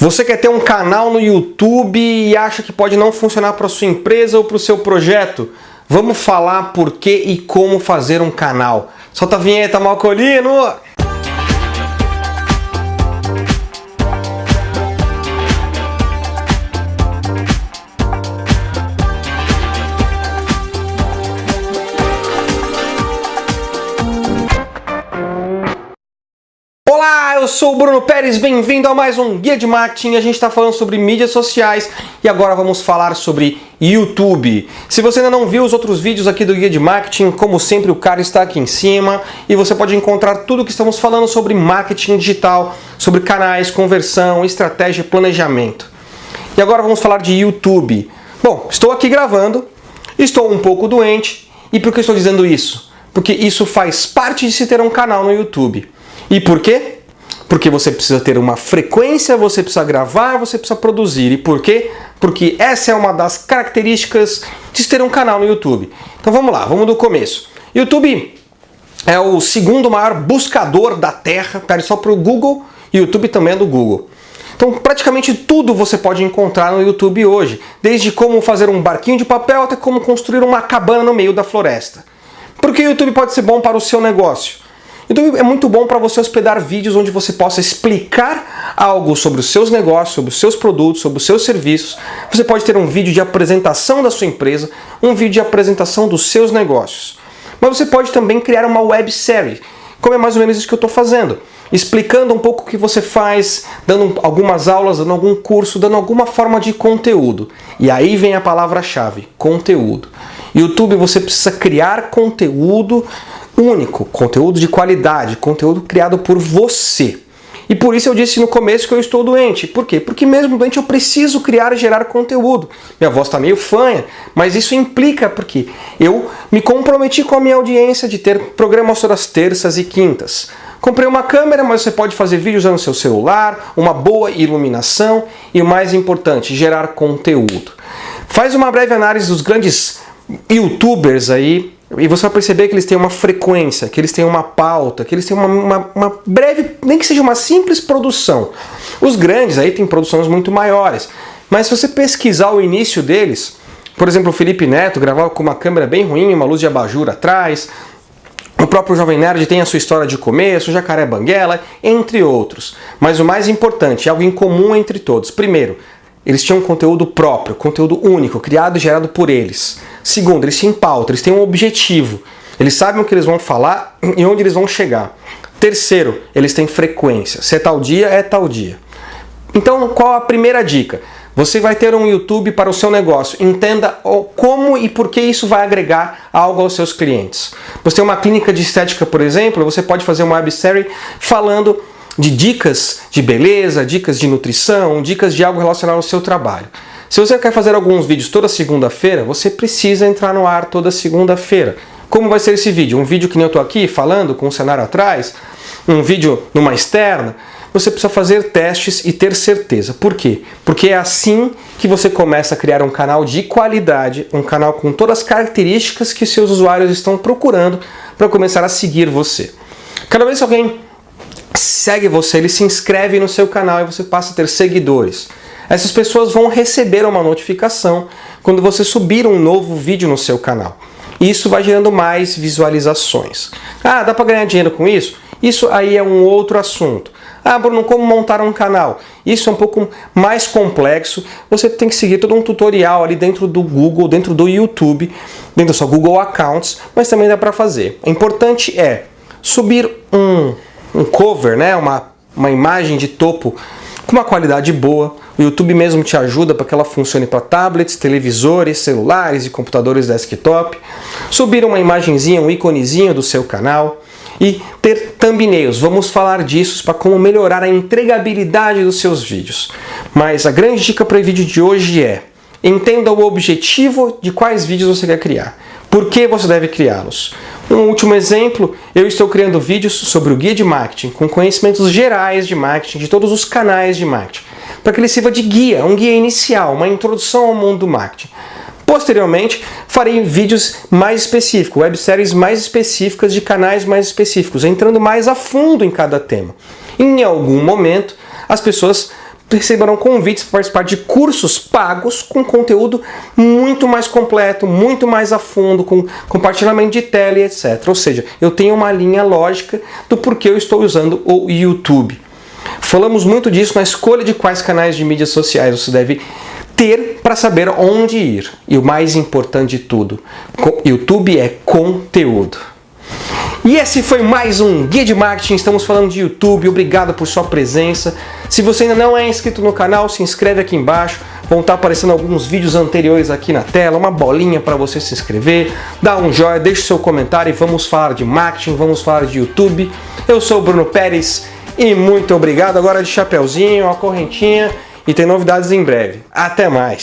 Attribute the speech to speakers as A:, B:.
A: Você quer ter um canal no YouTube e acha que pode não funcionar para sua empresa ou para o seu projeto? Vamos falar por que e como fazer um canal. Solta a vinheta, Malcolino! Eu sou o Bruno Pérez, bem-vindo a mais um Guia de Marketing. A gente está falando sobre mídias sociais e agora vamos falar sobre YouTube. Se você ainda não viu os outros vídeos aqui do Guia de Marketing, como sempre o cara está aqui em cima e você pode encontrar tudo que estamos falando sobre marketing digital, sobre canais, conversão, estratégia e planejamento. E agora vamos falar de YouTube. Bom, estou aqui gravando, estou um pouco doente e por que estou dizendo isso? Porque isso faz parte de se ter um canal no YouTube. E por quê? Porque você precisa ter uma frequência, você precisa gravar, você precisa produzir. E por quê? Porque essa é uma das características de ter um canal no YouTube. Então vamos lá, vamos do começo. YouTube é o segundo maior buscador da Terra, pede só para o Google, YouTube também é do Google. Então praticamente tudo você pode encontrar no YouTube hoje, desde como fazer um barquinho de papel até como construir uma cabana no meio da floresta. Porque o YouTube pode ser bom para o seu negócio? Então é muito bom para você hospedar vídeos onde você possa explicar algo sobre os seus negócios, sobre os seus produtos, sobre os seus serviços. Você pode ter um vídeo de apresentação da sua empresa, um vídeo de apresentação dos seus negócios. Mas você pode também criar uma websérie, como é mais ou menos isso que eu estou fazendo. Explicando um pouco o que você faz, dando algumas aulas, dando algum curso, dando alguma forma de conteúdo. E aí vem a palavra-chave, conteúdo. YouTube você precisa criar conteúdo único, conteúdo de qualidade, conteúdo criado por você. E por isso eu disse no começo que eu estou doente. Por quê? Porque mesmo doente eu preciso criar e gerar conteúdo. Minha voz está meio fanha, mas isso implica porque eu me comprometi com a minha audiência de ter programas todas terças e quintas. Comprei uma câmera, mas você pode fazer vídeo usando seu celular, uma boa iluminação e o mais importante, gerar conteúdo. Faz uma breve análise dos grandes youtubers aí e você vai perceber que eles têm uma frequência, que eles têm uma pauta, que eles têm uma, uma, uma, breve, nem que seja uma simples produção. Os grandes aí têm produções muito maiores, mas se você pesquisar o início deles, por exemplo, o Felipe Neto gravava com uma câmera bem ruim, uma luz de abajur atrás, o próprio Jovem Nerd tem a sua história de começo, o Jacaré Banguela, entre outros. Mas o mais importante, algo em comum entre todos. Primeiro, eles tinham um conteúdo próprio, conteúdo único, criado e gerado por eles. Segundo, eles têm pauta, eles têm um objetivo. Eles sabem o que eles vão falar e onde eles vão chegar. Terceiro, eles têm frequência. Se é tal dia, é tal dia. Então, qual a primeira dica? Você vai ter um YouTube para o seu negócio. Entenda como e por que isso vai agregar algo aos seus clientes. Você tem uma clínica de estética, por exemplo, você pode fazer uma websérie falando de dicas de beleza, dicas de nutrição, dicas de algo relacionado ao seu trabalho. Se você quer fazer alguns vídeos toda segunda-feira, você precisa entrar no ar toda segunda-feira. Como vai ser esse vídeo? Um vídeo que nem eu estou aqui falando com o cenário atrás? Um vídeo numa externa? Você precisa fazer testes e ter certeza. Por quê? Porque é assim que você começa a criar um canal de qualidade, um canal com todas as características que seus usuários estão procurando para começar a seguir você. Cada vez que alguém segue você, ele se inscreve no seu canal e você passa a ter seguidores. Essas pessoas vão receber uma notificação quando você subir um novo vídeo no seu canal. Isso vai gerando mais visualizações. Ah, dá para ganhar dinheiro com isso? Isso aí é um outro assunto. Ah, Bruno, como montar um canal? Isso é um pouco mais complexo. Você tem que seguir todo um tutorial ali dentro do Google, dentro do YouTube, dentro da sua Google Accounts, mas também dá para fazer. O importante é subir um, um cover, né? uma, uma imagem de topo com uma qualidade boa. O YouTube mesmo te ajuda para que ela funcione para tablets, televisores, celulares e computadores desktop. Subir uma imagenzinha, um íconezinho do seu canal e ter thumbnails. Vamos falar disso para como melhorar a entregabilidade dos seus vídeos. Mas a grande dica para o vídeo de hoje é entenda o objetivo de quais vídeos você quer criar. Por que você deve criá-los? Um último exemplo, eu estou criando vídeos sobre o guia de marketing, com conhecimentos gerais de marketing, de todos os canais de marketing, para que ele sirva de guia, um guia inicial, uma introdução ao mundo do marketing. Posteriormente, farei vídeos mais específicos, webséries mais específicas de canais mais específicos, entrando mais a fundo em cada tema. Em algum momento, as pessoas receberão convites para participar de cursos pagos com conteúdo muito mais completo, muito mais a fundo, com compartilhamento de tela e etc. Ou seja, eu tenho uma linha lógica do porquê eu estou usando o YouTube. Falamos muito disso na escolha de quais canais de mídias sociais você deve ter para saber onde ir. E o mais importante de tudo, YouTube é conteúdo. E esse foi mais um Guia de Marketing, estamos falando de YouTube, obrigado por sua presença. Se você ainda não é inscrito no canal, se inscreve aqui embaixo, vão estar aparecendo alguns vídeos anteriores aqui na tela, uma bolinha para você se inscrever, dá um joinha, deixe seu comentário e vamos falar de marketing, vamos falar de YouTube. Eu sou o Bruno Pérez e muito obrigado, agora de chapeuzinho, a correntinha e tem novidades em breve. Até mais!